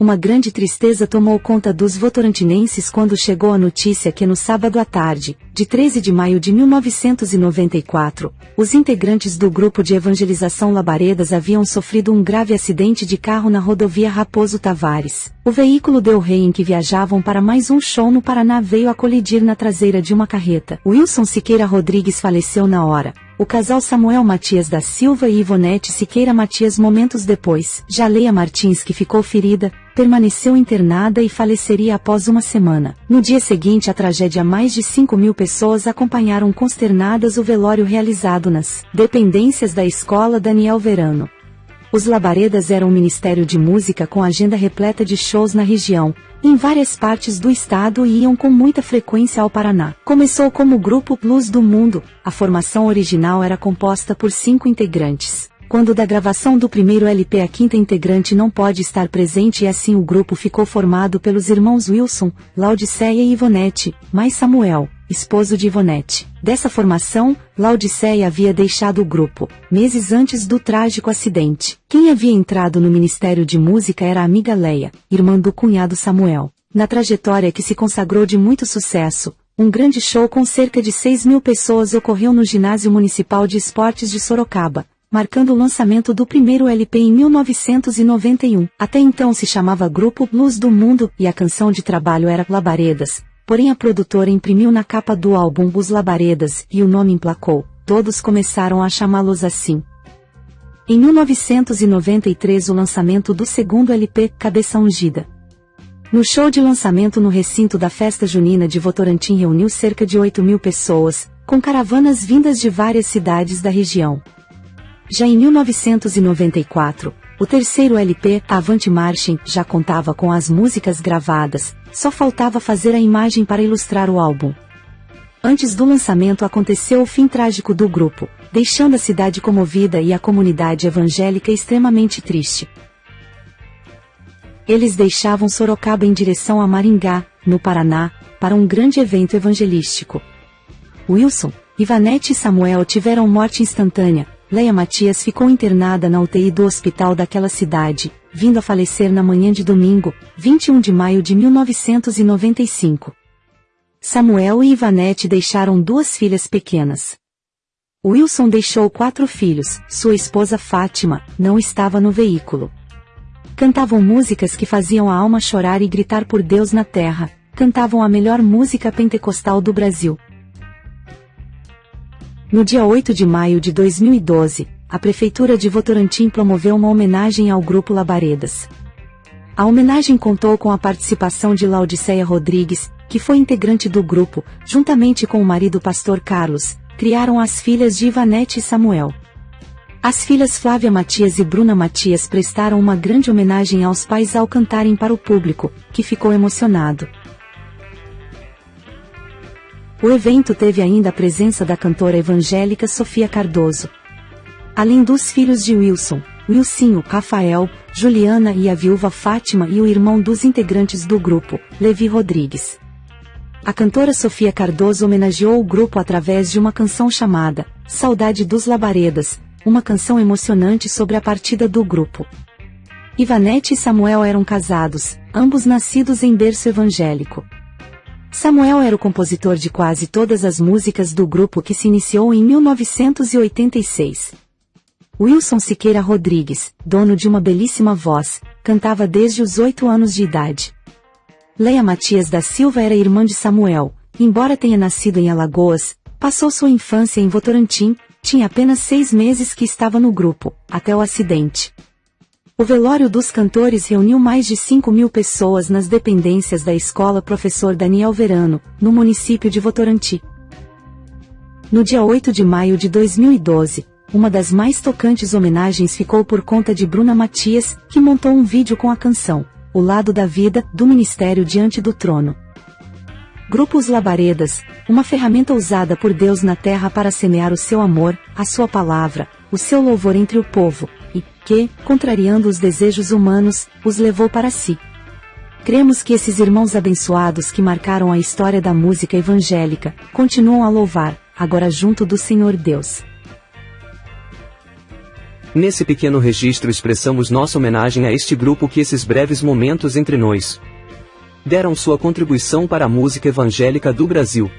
Uma grande tristeza tomou conta dos votorantinenses quando chegou a notícia que no sábado à tarde, de 13 de maio de 1994, os integrantes do grupo de evangelização Labaredas haviam sofrido um grave acidente de carro na rodovia Raposo Tavares. O veículo Del Rey em que viajavam para mais um show no Paraná veio a colidir na traseira de uma carreta. Wilson Siqueira Rodrigues faleceu na hora o casal Samuel Matias da Silva e Ivonete Siqueira Matias momentos depois. Jaleia Martins que ficou ferida, permaneceu internada e faleceria após uma semana. No dia seguinte à tragédia mais de 5 mil pessoas acompanharam consternadas o velório realizado nas dependências da escola Daniel Verano. Os Labaredas eram um ministério de música com agenda repleta de shows na região, em várias partes do estado e iam com muita frequência ao Paraná. Começou como grupo Blues do Mundo, a formação original era composta por cinco integrantes. Quando da gravação do primeiro LP a quinta integrante não pode estar presente e assim o grupo ficou formado pelos irmãos Wilson, Laodiceia e Ivonete, mais Samuel, esposo de Ivonete. Dessa formação, Laodiceia havia deixado o grupo, meses antes do trágico acidente. Quem havia entrado no Ministério de Música era a amiga Leia, irmã do cunhado Samuel. Na trajetória que se consagrou de muito sucesso, um grande show com cerca de 6 mil pessoas ocorreu no Ginásio Municipal de Esportes de Sorocaba, marcando o lançamento do primeiro LP em 1991. Até então se chamava Grupo Blues do Mundo e a canção de trabalho era Labaredas, Porém a produtora imprimiu na capa do álbum Os Labaredas e o nome emplacou. Todos começaram a chamá-los assim. Em 1993 o lançamento do segundo LP, Cabeça Ungida. No show de lançamento no recinto da festa junina de Votorantim reuniu cerca de 8 mil pessoas, com caravanas vindas de várias cidades da região. Já em 1994, o terceiro LP, Avante Marching, já contava com as músicas gravadas, só faltava fazer a imagem para ilustrar o álbum. Antes do lançamento aconteceu o fim trágico do grupo, deixando a cidade comovida e a comunidade evangélica extremamente triste. Eles deixavam Sorocaba em direção a Maringá, no Paraná, para um grande evento evangelístico. Wilson, Ivanete e Samuel tiveram morte instantânea, Leia Matias ficou internada na UTI do hospital daquela cidade, vindo a falecer na manhã de domingo, 21 de maio de 1995. Samuel e Ivanete deixaram duas filhas pequenas. Wilson deixou quatro filhos, sua esposa Fátima, não estava no veículo. Cantavam músicas que faziam a alma chorar e gritar por Deus na terra, cantavam a melhor música pentecostal do Brasil, no dia 8 de maio de 2012, a Prefeitura de Votorantim promoveu uma homenagem ao Grupo Labaredas. A homenagem contou com a participação de Laudiceia Rodrigues, que foi integrante do grupo, juntamente com o marido pastor Carlos, criaram as filhas de Ivanete e Samuel. As filhas Flávia Matias e Bruna Matias prestaram uma grande homenagem aos pais ao cantarem para o público, que ficou emocionado. O evento teve ainda a presença da cantora evangélica Sofia Cardoso. Além dos filhos de Wilson, Wilsinho, Rafael, Juliana e a viúva Fátima e o irmão dos integrantes do grupo, Levi Rodrigues. A cantora Sofia Cardoso homenageou o grupo através de uma canção chamada Saudade dos Labaredas, uma canção emocionante sobre a partida do grupo. Ivanete e Samuel eram casados, ambos nascidos em berço evangélico. Samuel era o compositor de quase todas as músicas do grupo que se iniciou em 1986. Wilson Siqueira Rodrigues, dono de uma belíssima voz, cantava desde os oito anos de idade. Leia Matias da Silva era irmã de Samuel, embora tenha nascido em Alagoas, passou sua infância em Votorantim, tinha apenas seis meses que estava no grupo, até o acidente. O velório dos cantores reuniu mais de 5 mil pessoas nas dependências da escola Professor Daniel Verano, no município de Votorantim. No dia 8 de maio de 2012, uma das mais tocantes homenagens ficou por conta de Bruna Matias, que montou um vídeo com a canção O Lado da Vida, do Ministério Diante do Trono. Grupos Labaredas, uma ferramenta usada por Deus na terra para semear o seu amor, a sua palavra, o seu louvor entre o povo, que, contrariando os desejos humanos, os levou para si. Cremos que esses irmãos abençoados que marcaram a história da música evangélica, continuam a louvar, agora junto do Senhor Deus. Nesse pequeno registro expressamos nossa homenagem a este grupo que esses breves momentos entre nós deram sua contribuição para a música evangélica do Brasil.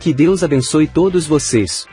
Que Deus abençoe todos vocês.